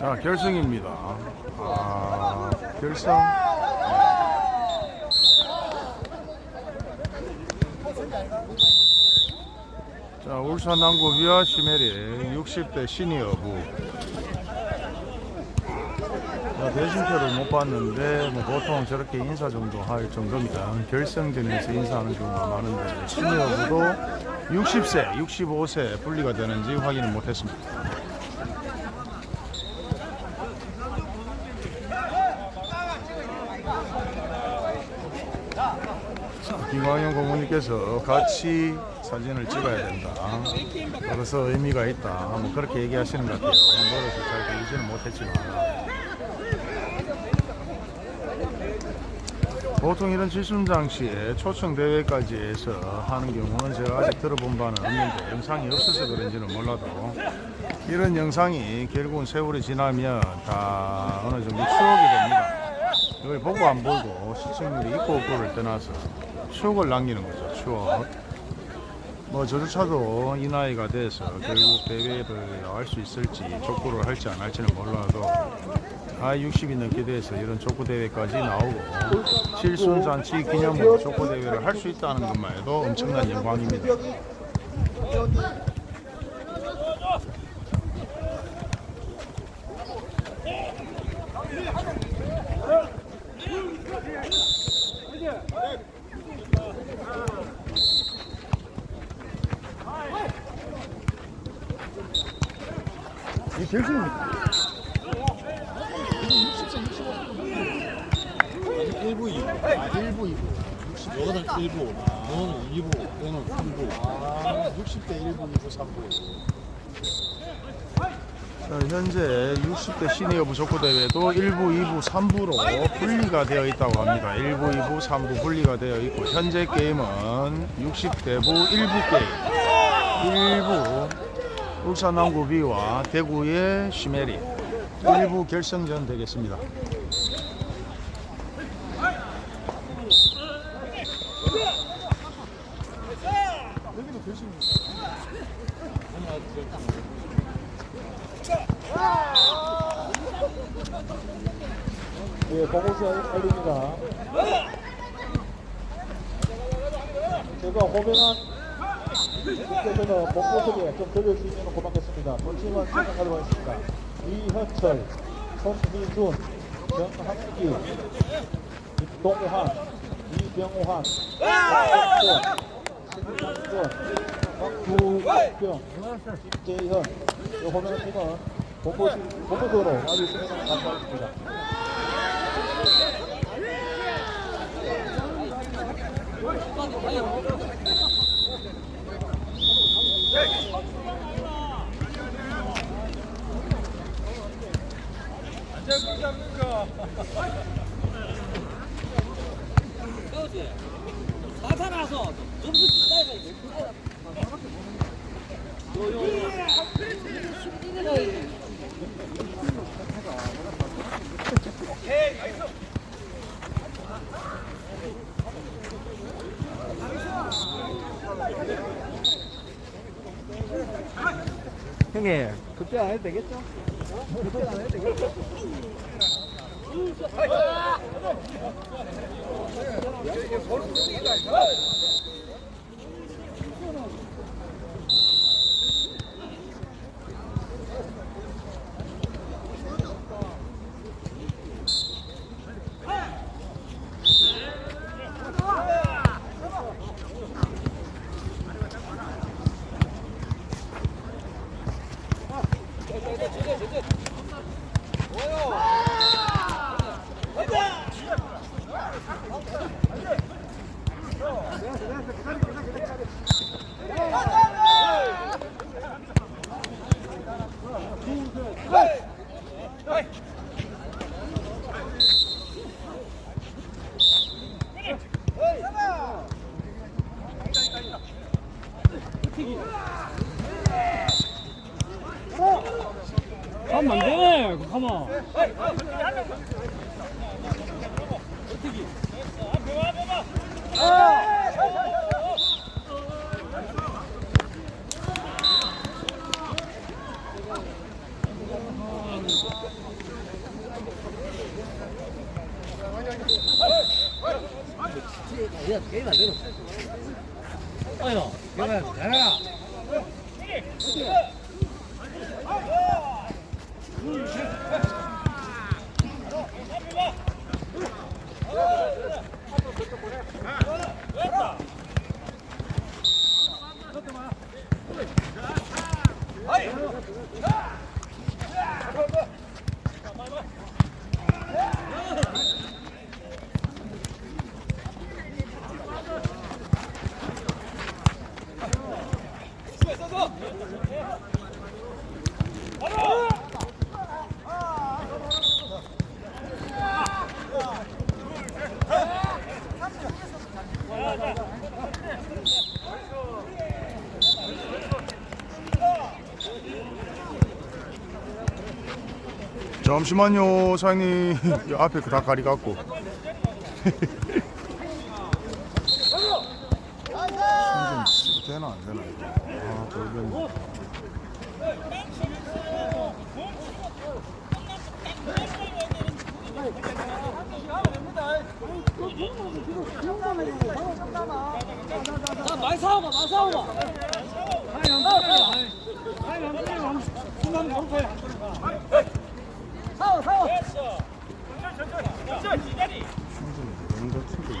자 결승입니다. 아 결승. 자 울산 남구 위아 시메리 60대 시니어부. 자, 대신표를 못 봤는데 뭐 보통 저렇게 인사 정도 할 정도입니다. 결승전에서 인사하는 경우가 많은데 시니어부도 60세, 65세 분리가 되는지 확인을 못했습니다. 김광현 고모님께서 같이 사진을 찍어야 된다. 그래서 의미가 있다. 뭐 그렇게 얘기하시는 것 같아요. 노래서 잘 들리지는 못했지만. 보통 이런 질순장 시에 초청 대회까지 해서 하는 경우는 제가 아직 들어본 바는 없는데 영상이 없어서 그런지는 몰라도 이런 영상이 결국은 세월이 지나면 다 어느 정도 추억이 됩니다. 이걸 보고 안 보고 시청률이 있고 없고를 떠나서 추억을 남기는 거죠. 추억. 뭐 저조차도 이 나이가 돼서 결국 대회를 할수 있을지 족구를 할지 안 할지는 몰라도 아 60이 넘게 돼서 이런 족구 대회까지 나오고 칠순 잔치 기념으로 족구 대회를 할 수 있다는 것만 해도 엄청난 영광입니다. 이 결승입니다. 1부, 2부. 아, 1부, 2부. 60, 여기는 1부, 너는 2부, 얘는 3부. 아, 60대 1부, 2부, 3부. 자, 현재 60대 시니어 부 족구 대회도 1부, 2부, 3부로 분리가 되어 있다고 합니다. 1부, 2부, 3부 분리가 되어 있고 현재 게임은 60대부 1부 게임. 1부 울산 남구 B와 대구의 시메리 1부 결승전 되겠습니다. 예, 공호수 알립니다. 제가 호명한 분께서는 본모습에 좀 들을 수 있는 고맙겠습니다. 본심은 생각하도록 하겠습니다. 이현철, 손희준, 정학기, 이병호환, 박학권, 신상권, 박두병, 김재현, 이 호명한 팀은 아주 수고를 감사하겠습니다. 사살아서 점수 기다려야 돼. 형님 그때 안 해도 되겠죠? 그때 안 해도 되겠죠? 가면 안 잠시만요 사장님 이 앞에 그 닭가리 갖고 손좀 안 되나 이거 아 돌변 자, 많이 싸워봐, 많이 싸워봐. 싸워. 충분히 뭔가 튀고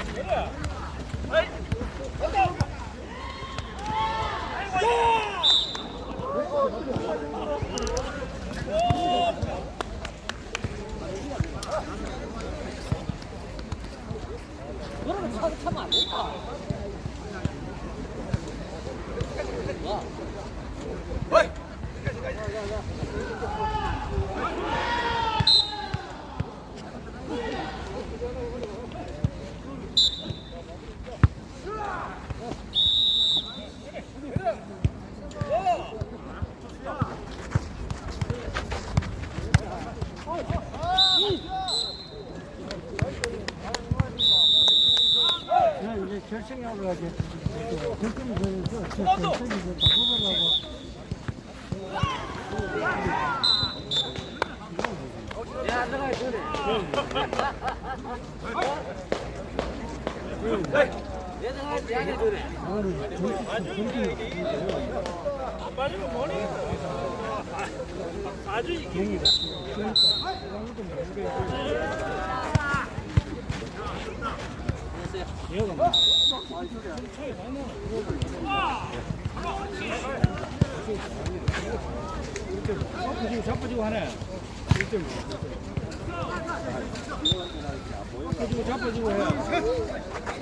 너는 차, 차면 안 된다. 이제 결승하러 가지 결승이 되면서 결승이 다 뽑으려고 얘들아, 얘기 들래. 자빠지고 자빠지고 하네 자빠지고 자빠지고 해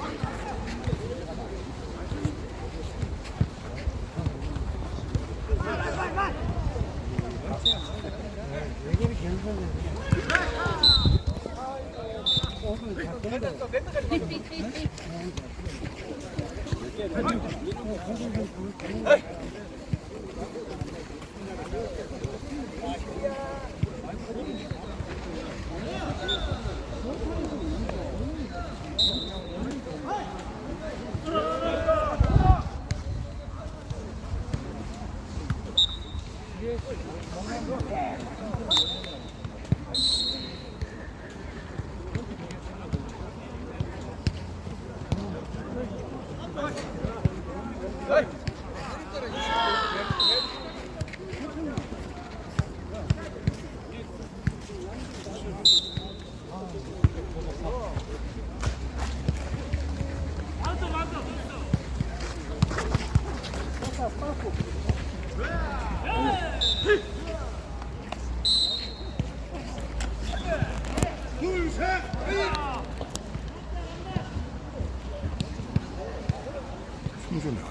Hey!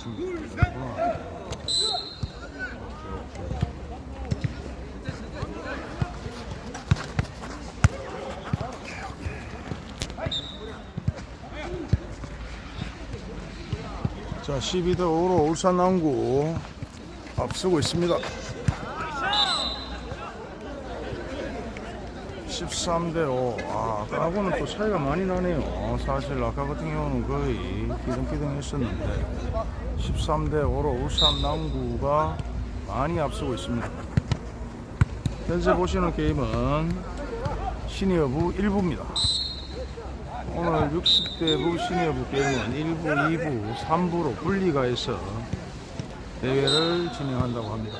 충분히 안 되나 보네 자, 12대 5로 울산 남구 앞서고 있습니다. 13대 5. 아, 아까하고는 또 차이가 많이 나네요. 사실 아까 같은 경우는 거의 기등기등 했었는데 13대 5로 울산 남구가 많이 앞서고 있습니다. 현재 보시는 게임은 시니어부 1부입니다. 오늘 60대부 시니어부 게임은 1부, 2부, 3부로 분리가 해서 대회를 진행한다고 합니다.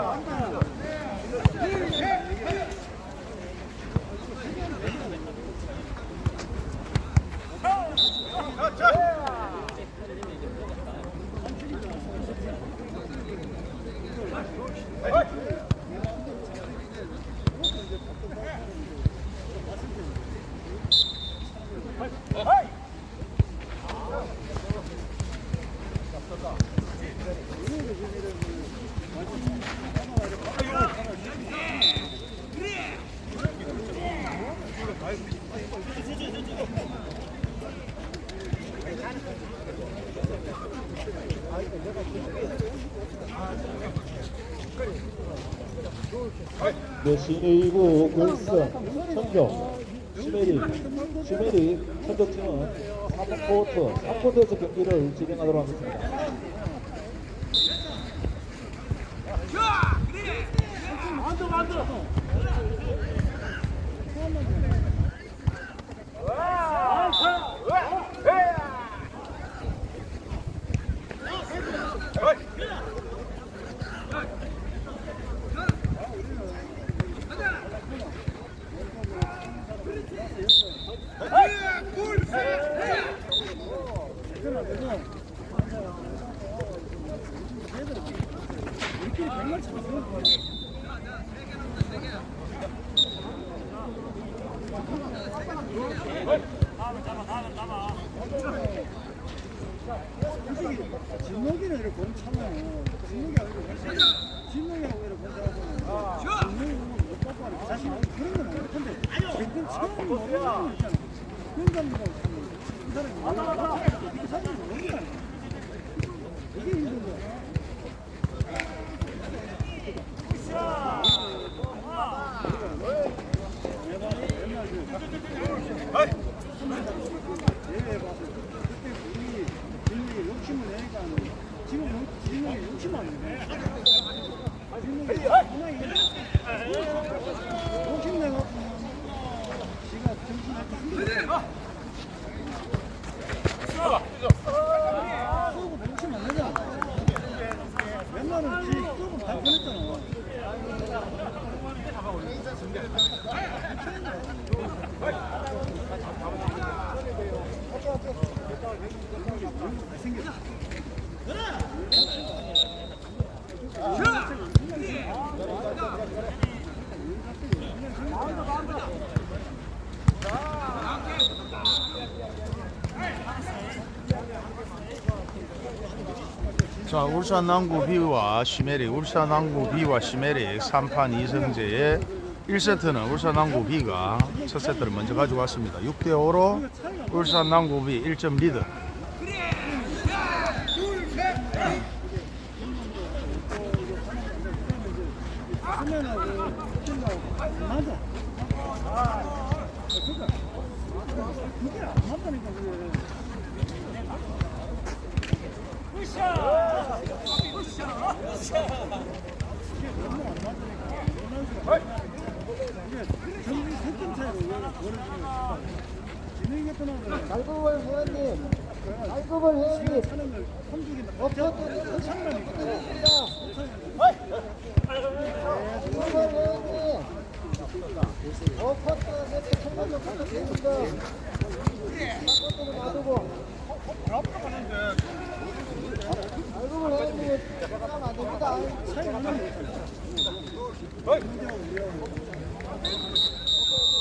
메 시 1부 결승 천경 슈메리 슈메리 천적팀은 3쿼터 3쿼터에서 경기를 진행하도록 하겠습니다. 진목이는 이 렇게 공 차면 진목이 아니고 진목이하고 이렇게 공 차고 진목이 못 갖고 하는 자신 그런 건 아니야. 근데 지금 처음 모르는 거 있잖아. 그런 사람하고 차면 이 사람이 모르는 이 사람이 모르는 거 아니야. 이게 힘든 거야. 대회에 봐서 그때 우리 진목이 욕심을 내니까 지금 진목이 욕심 안 내. 진목이 하나 이게 욕심 내갖고 지가 정신할 때 힘들어. 쏘고 욕심 안 내잖아. 맨날은 지 쏘고 다 보냈잖아. 자, 울산 남구 B와 시메릭, 울산 남구 B와 시메릭 3판 2승제의 1세트는 울산 남구 B가 첫 세트를 먼저 가지고 왔습니다. 6대 5로 울산 남구 B 1점 리드. 갈급을 회원님, 갈급을 회원님, 어쩌고 참나니까. 갈급을 회원님. 어, 천만원 커터 됩니다. 커터를 놔두고.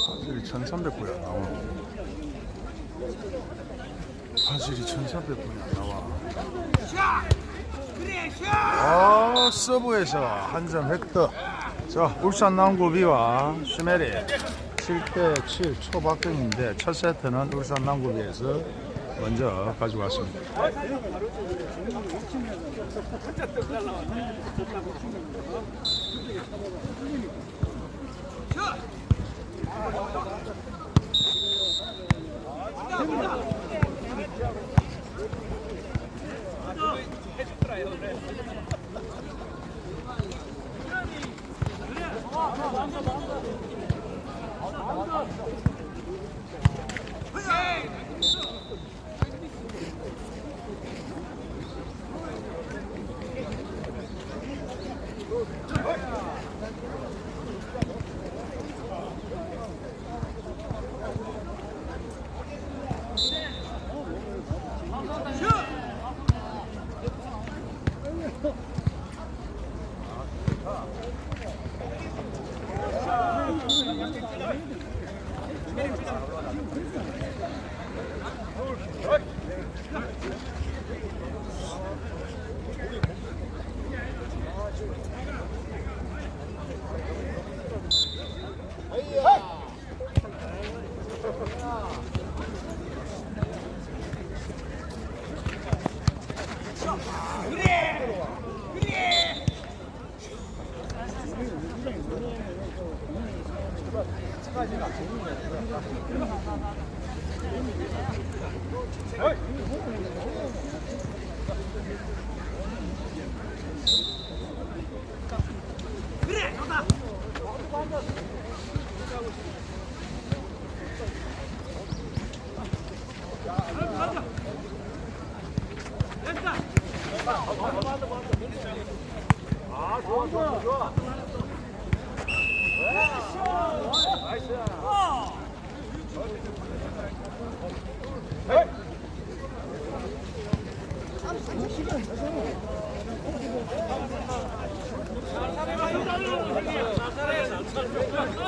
화질이 1300구야 나와. 화질이 1300구야 나와. 아, 서브에서 한 점 획득. 자, 울산 남구 B와 슈메리 7대 7 초박경인데 첫 세트는 울산 남구 B에서 먼저 가져왔습니다. 자!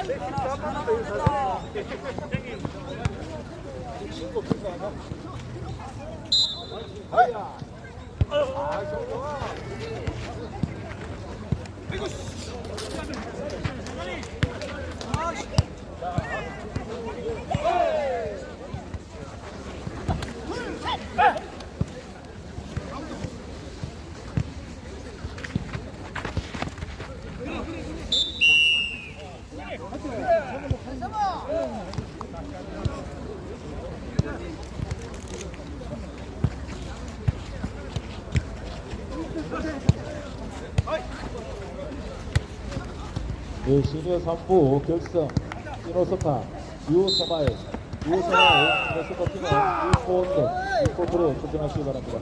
네, 시니어 3부 결승 시노스타 유서마일 유서마일 시노스타 팀은 유포원드 유포프로 출전하시기 바랍니다.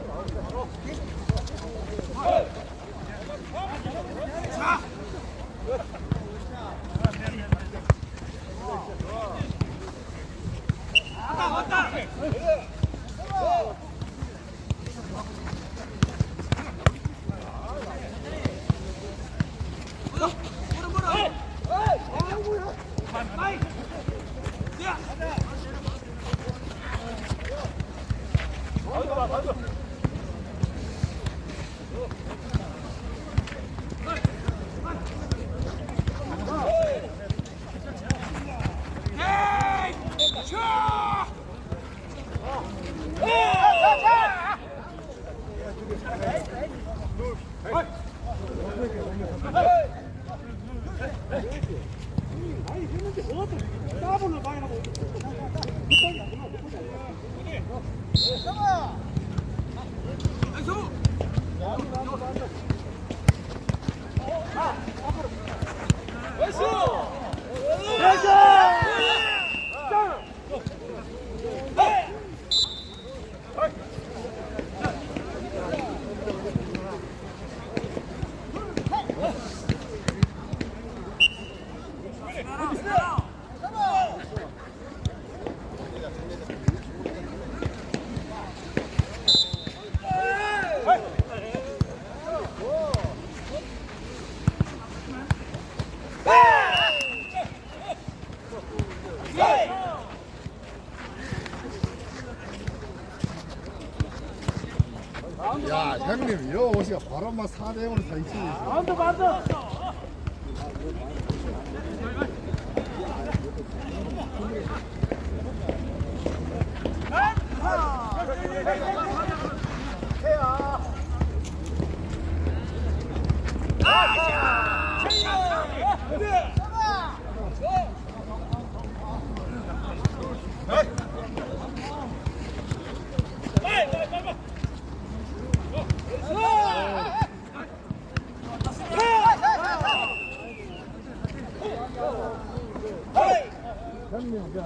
야 형님 여 오시가 바로 막 4 대 0으로 다 있지 반대 반대 형님 그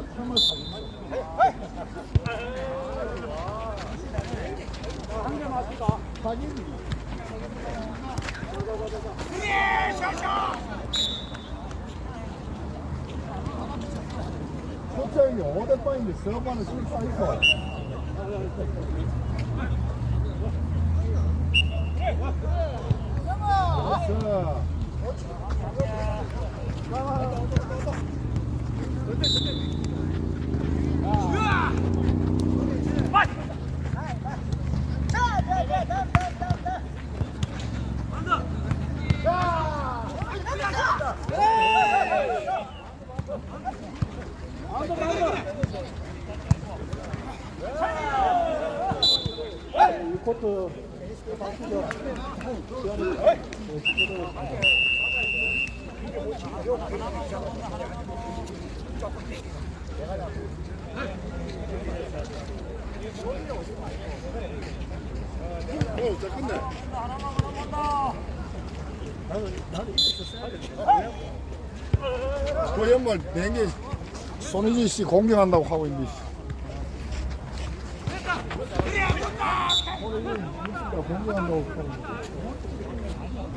냥 틈을 사겠어. 소장이 5대 빵인데 서반은 실수 있어. 됐어. 이 코트 바 있습니다. 어, 저 끝내. 그 연말 냉기 손희진 씨 공격한다고 하고 있는데. 손희진 진짜 공격한다고 하고 있는데.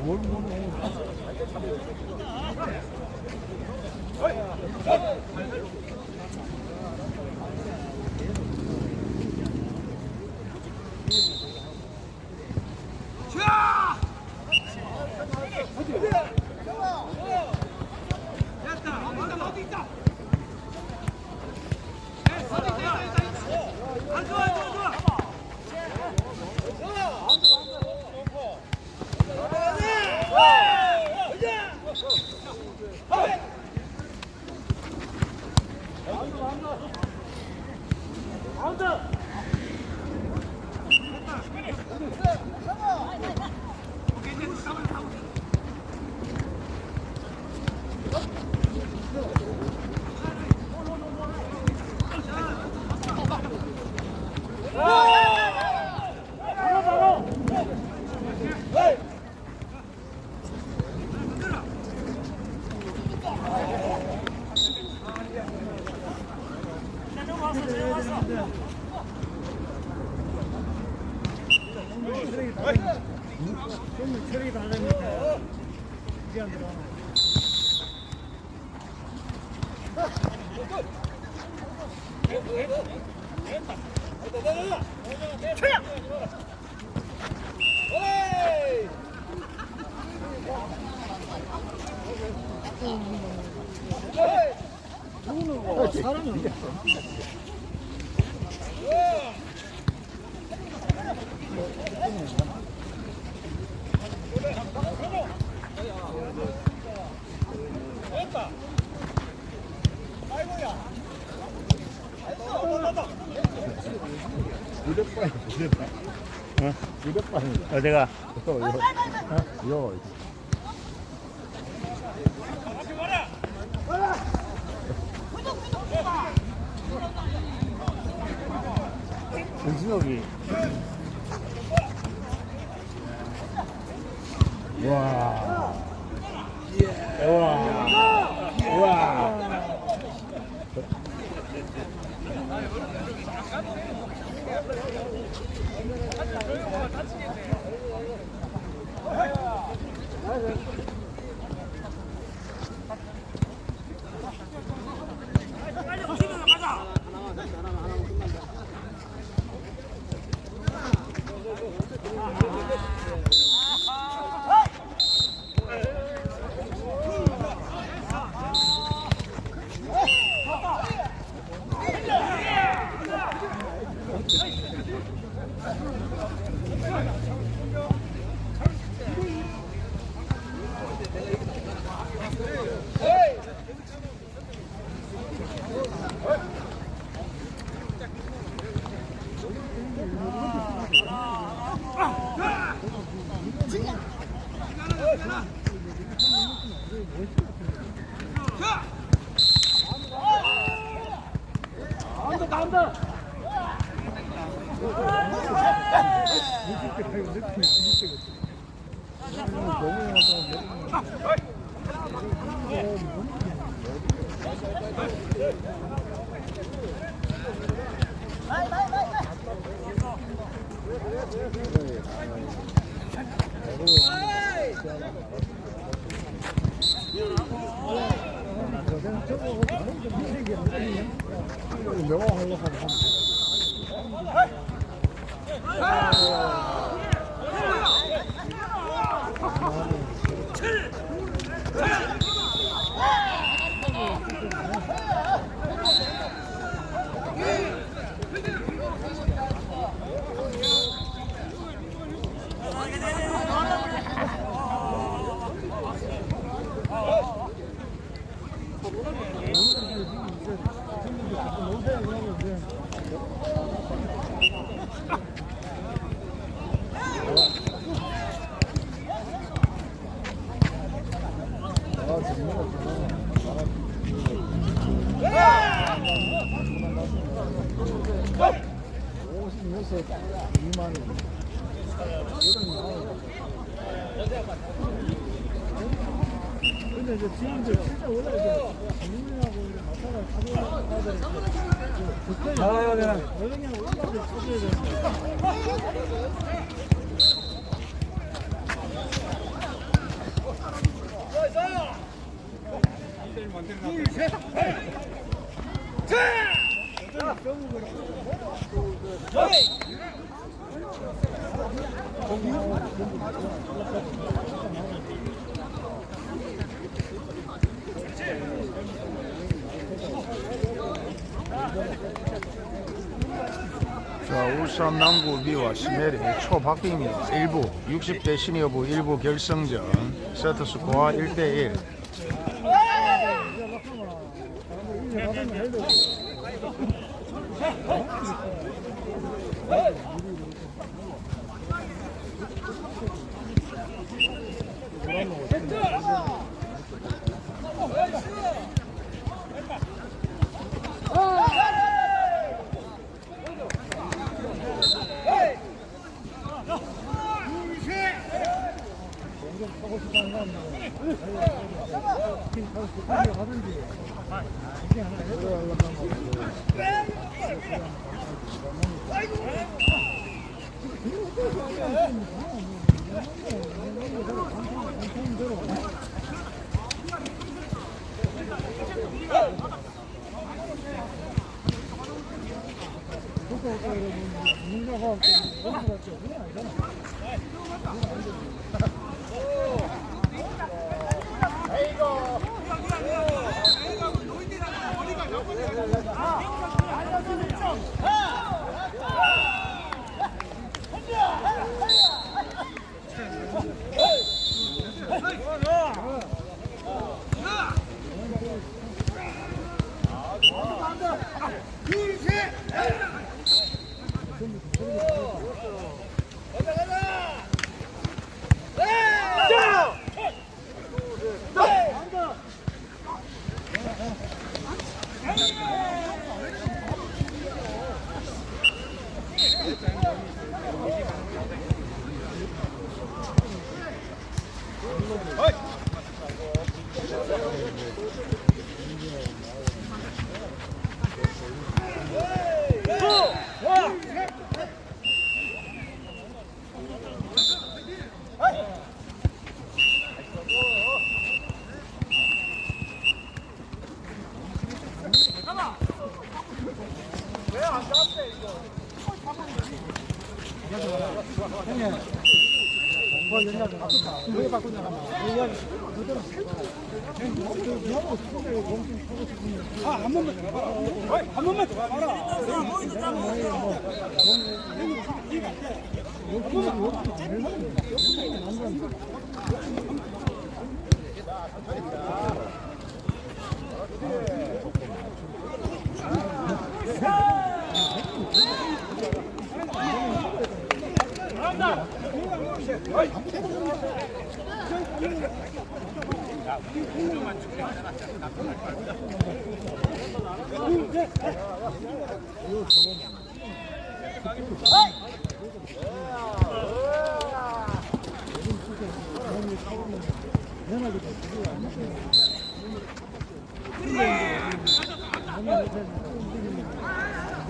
뭘 모르는 그러면 체력이 다르니까 이게 안 들어. 누구는 뭐 사람이 없네. 무대빵이 무대빵. 어? 무대빵이. 어디가? 요, 요. 어? 요. 정신욱이 와. 명호하려고 하면 근데 이제 지금도 진짜 원래 이제 국민하고 이제 마찬가지 가져가야 되는데 그때 여행하고 올라가서 찾아야 되는데 자, 울산 남구 비와 시메리 초박빙입니다. 1부 60대 신여부 1부 결승전 세트 스코어 1대1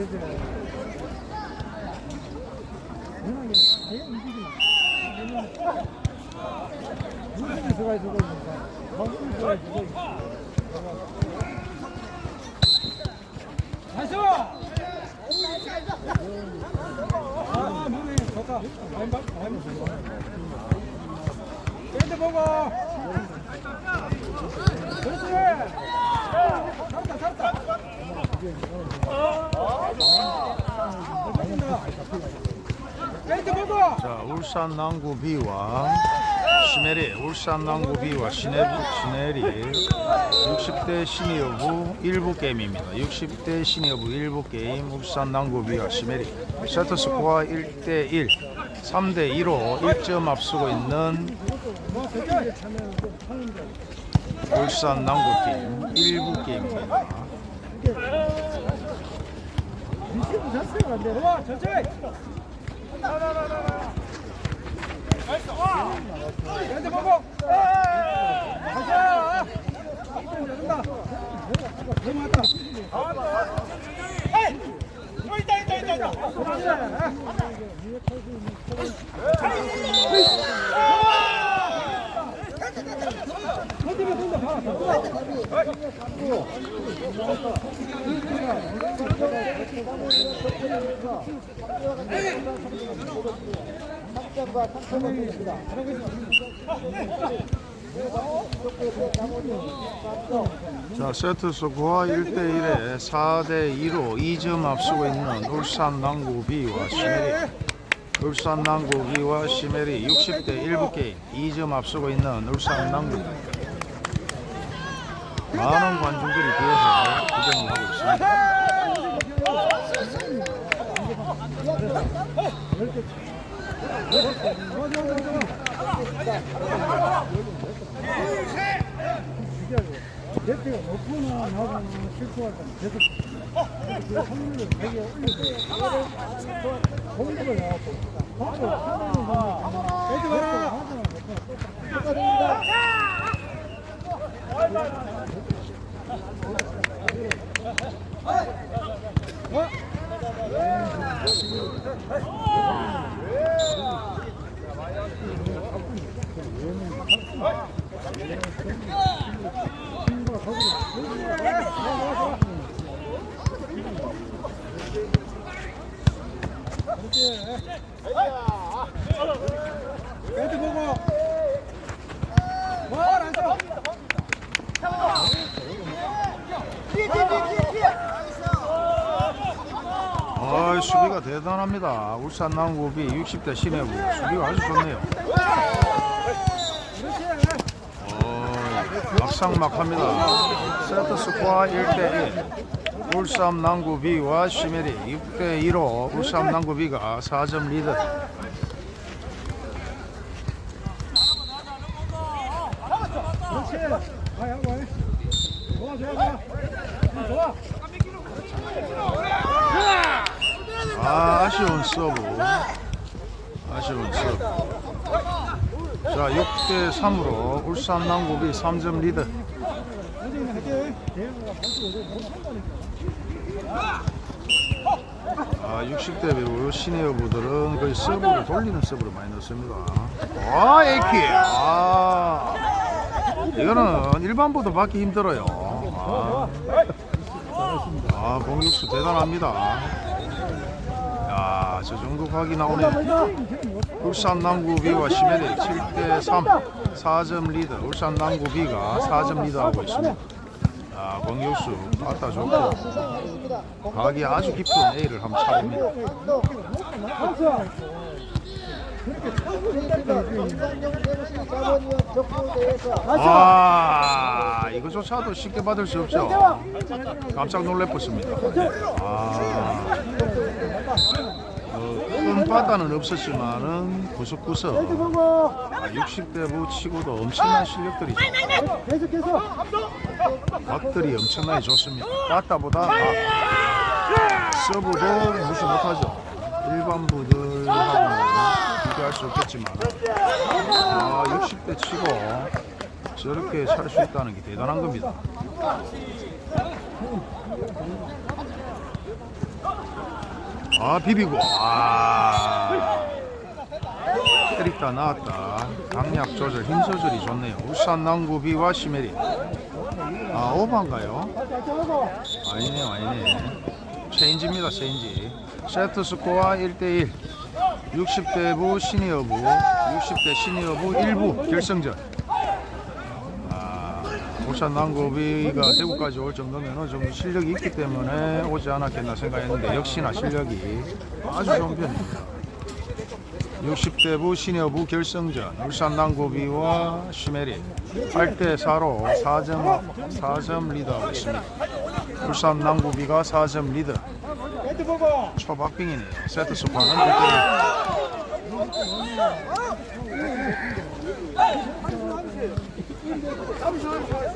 안되지. 워낙에 아예 움직이면 무슨 수가 있어 보니까 무슨 수가 있어 보니까 나이스! 아 몸이 좋다 많이 봐 많이 좋아 밴드 보고 그렇지 살았다 살았다 밴드 보고 자, 울산 남구 B와 시내리, 울산 남구 B와 시내리, 시내리 60대 시니어부 1부 게임입니다. 60대 시니어부 1부 게임 울산 남구 B와 시내리 세트 스코어 1대 1 3대 2로 1점 앞서고 있는 울산 남구 팀 1부 게임입니다. 와, 천천히! 밴드 보고 가자 열린다 넘어갔다 자, 세트 스코어 1대1에 4대2로 2점 앞서고 있는 울산 남구 B와 시메리 울산 남구 B와 시메리 60대 1부 게임 2점 앞서고 있는 울산 남구 많은 관중들이 뒤에서 구경을 하고 있습니다. 대표가 높거나 나거나 실수할 때는 계속 그 확률을 되게. 공부를 해갖고 공부를 하는 건 애들 하나 애들 보고 와 nice 아, 수비가 대단합니다. 울산 남구 B 60대 시니어부 수비가 아주 좋네요. 어, 막상막합니다. 세트 스코어 1대1 울산 남구 B와 시메리 6대2로 울산 남구 B가 4점 리드 그렇지 아야 와 좋아 좋아 좋아 좋아 아, 아쉬운 서브 아쉬운 서브 자 6대 3으로 울산 남구 B 3점 리드 아, 60대 배우 시니어부들은 거의 서브를 돌리는 서브를 많이 넣습니다. 아, A킥. 아, 이거는 일반보다 받기 힘들어요. 아, 아 공격수 대단합니다. 야, 저 정도 각이 나오네. 울산 남구 B와 시메리 7대 3, 4점 리드. 울산 남구 B가 4점 리드하고 있습니다. 아, 공격수 빠따 좋고 각이 아주 깊은 A를 한번 차봅니다. 아, 이거조차도 쉽게 받을 수 없죠. 깜짝 놀래었습니다. 아, 어, 큰 바다는 없었지만은 구석구석 아, 60대 부 치고도 엄청난 실력들이죠. 계속해서 각들이 엄청나게 좋습니다. 바다보다 아, 서브도 무시 못하죠. 일반 부들하고는 비교할 수 없겠지만 아, 60대 치고 저렇게 찰수 있다는 게 대단한 겁니다. 아 비비고. 아. 때리다 나왔다. 강약 조절 힘 조절이 좋네요. 울산 남구 비와 시메리. 아 오반가요? 아니네요 아니네. 체인지입니다 체인지. 세트 스코어 1대1 60대부 시니어부 60대 시니어부 1부 결승전 아, 울산 남구 B가 대구까지 올 정도면 정도 실력이 있기 때문에 오지 않았겠나 생각했는데 역시나 실력이 아주 좋은 편입니다. 60대부 시니어부 결승전 울산 남구 B와 시메리 8대4로 4점, 4점 리드하고 있습니다. 울산 남구비가 4점 리드. 배트 보고 초박빙이네요. 세트 스코어는 1대1 좋아 좋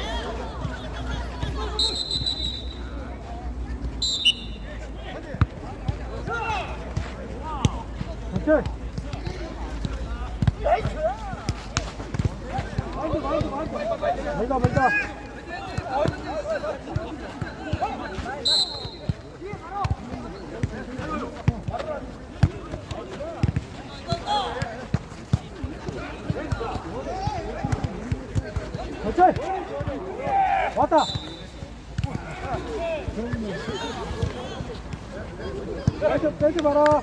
아오케이 멀다 멀다 오케이 왔다 마라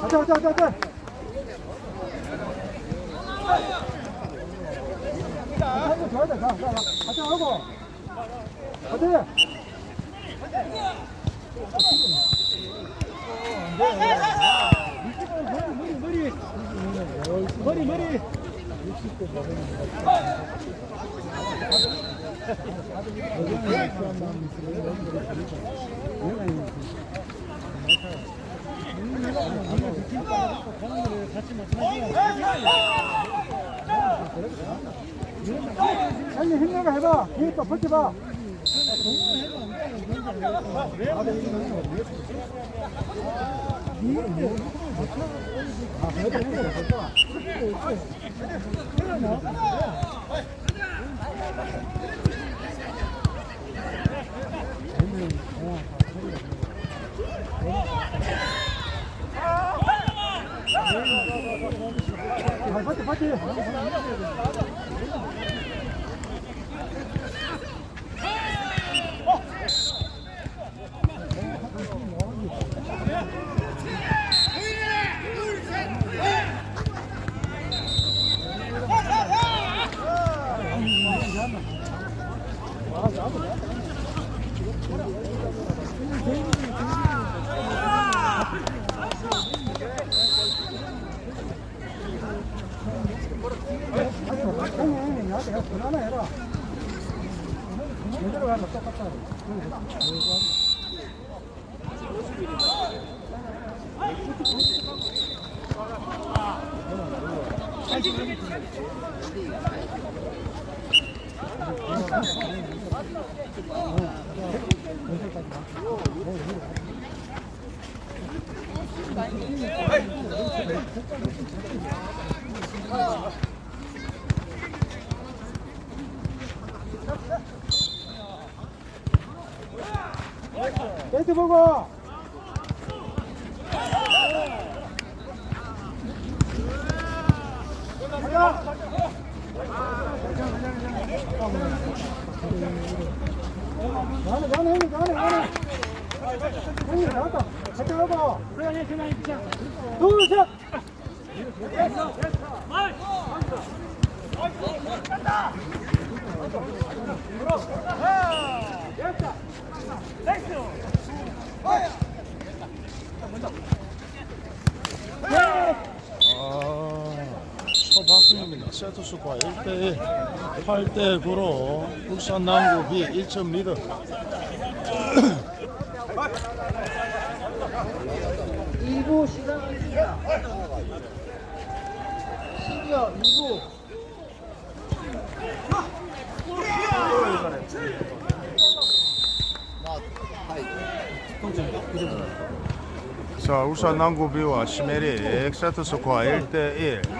가자 가자 가자 가자 한번 줘야 돼. 가, 가, 가. 가자 하고. 가자. 머리, 머리, 머리, 머리, 머리. 형님 힘내가 해봐. 뒤에 또 버텨봐. 아, 버텨, 버텨. 형님, 나한테 형 전화나 해라. 제대로 가면 똑같다. 배트 보고. 가자. 나는 나는 형님 나는 나는 형님 나왔다 가자 하고 둘셋 아, 초박 초박빙입니다. 세트 스코어 1대1 8대9로 울산 남구비 1점 리드 이부 시작하겠습니다. 시니어 2부. 자 울산 남구비와 시메릭 세트 스코어 1대1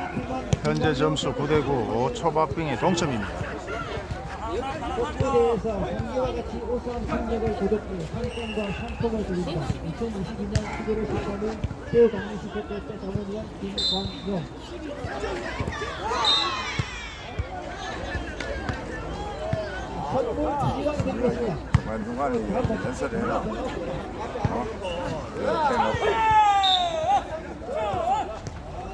현재 점수 9대9 초박빙의 동점입니다. 코트에 대해서 경기와 같이 우수한 성적을 거뒀고 상품과 상품을 드립니다. 2022년 11월 13일 세우 강민시 대표자 자문위원 김광용 선물 지휘관 드리겠습니다. 중간중간에 연설을 해라. 어? 이렇게 놓고. 진행 사용하겠습니다. 이거 말하면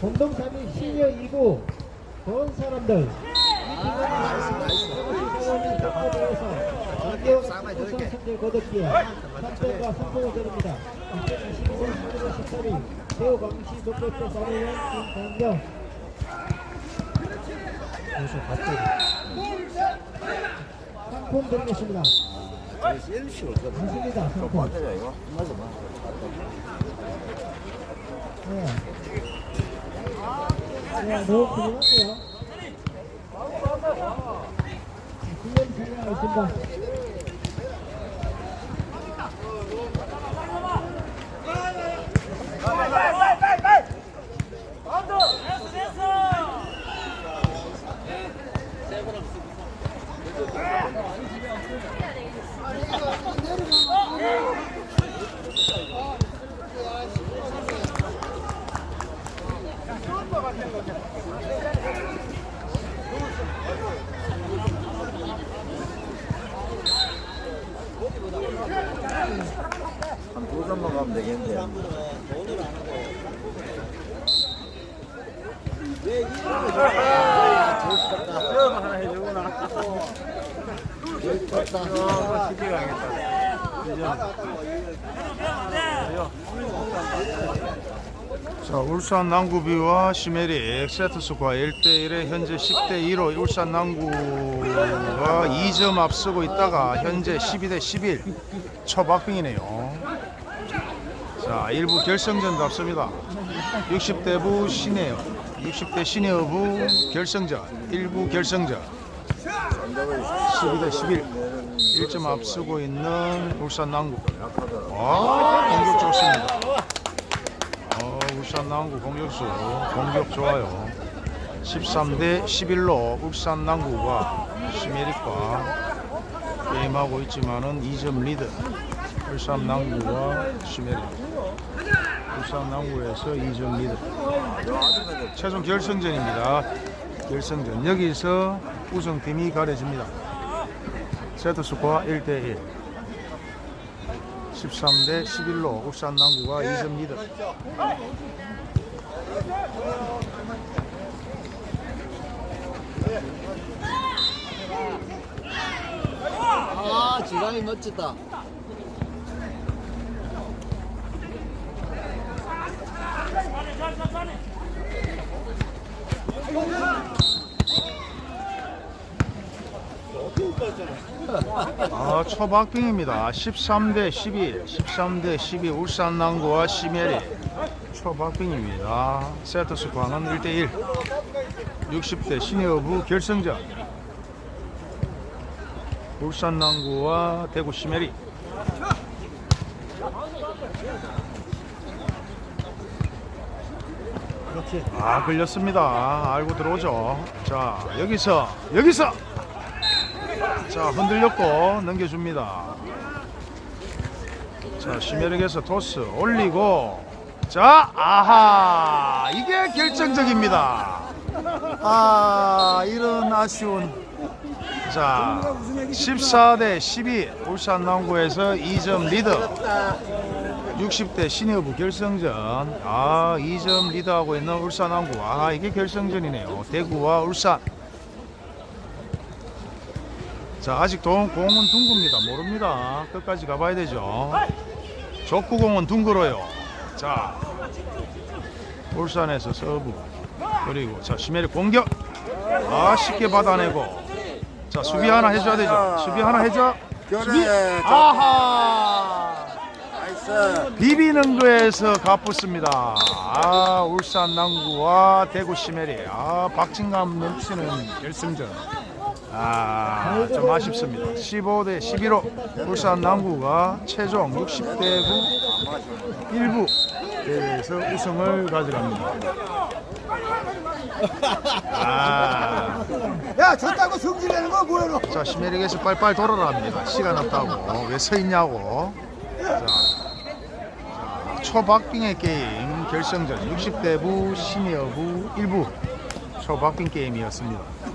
3위 시니어 2구 좋은 사람들 장기와 같은 우선 성적 거뒀기에 상품과 상품을 드립니다. 2022년 11월 13일 대우 광시 독립대 사무원 김강경 상품 드리겠습니다. 맞습니다. 상품. 맞아요 이거? 맞아 맞아. 네. 네, 너무 고생할게요. 훈련 진행하겠습니다. 한두 점만 가면 되겠는데. 자 울산 남구비와 시메릭 세트스코어 1대1에 현재 10대2로 울산 남구가 2점 앞서고 있다가 현재 12대 11 초박빙이네요. 자 1부 결승전도 앞섭니다. 60대부 시니어 60대 시니어부 결승전 1부 결승전. 12대 11 1점 앞서고 있는 울산 남구. 아 공격 좋습니다. 어, 울산 남구 공격수 공격 좋아요. 13대 11로 울산 남구가 시메릭과 게임하고 있지만은 2점 리드. 울산 남구와 시메릭. 울산 남구에서 2점 리드. 최종 결승전입니다. 결승전 여기서 우승팀이 가려집니다. 세트 스코어 1대 1. 13대 11로 울산 남구가 2점 리드. 아, 지강이 멋지다. 아, 초박빙입니다. 13대 12, 13대 12 울산 남구와 시메리 초박빙입니다. 세트 스코어는 1대 1. 60대 시니어부 결승전. 울산 남구와 대구 시메리. 아, 걸렸습니다. 알고 들어오죠. 자, 여기서 여기서 자, 흔들렸고 넘겨줍니다. 자, 시메릭에서 토스 올리고 자, 아하, 이게 결정적입니다. 아, 이런 아쉬운. 자, 14대 12 울산 남구에서 2점 리드. 60대 시니어부 결승전. 아, 2점 리드하고 있는 울산 남구. 아, 이게 결승전이네요. 대구와 울산. 자, 아직 동, 공은 둥굽니다. 모릅니다. 끝까지 가봐야 되죠. 족구공은 둥글어요. 자, 울산에서 서브 그리고 자 시메리 공격 아 쉽게 받아내고 자 수비 하나 해줘야 되죠. 수비 하나 해줘. 수비 아하 비비는 거에서 갚았습니다. 아 울산 남구와 대구 시메리 아 박진감 넘치는 결승전. 아, 좀 아쉽습니다. 15대 11로 울산 남구가 최종 60대 9 1부 대회에서 우승을 가져갑니다. 아, 야 졌다고 성질내는 거 뭐야 너 자, 시메릭에서 빨빨 돌아라 합니다. 시간 없다고. 왜 서 있냐고. 자, 자, 초박빙의 게임 결승전 60대 부 시니어부 1부 초박빙 게임이었습니다.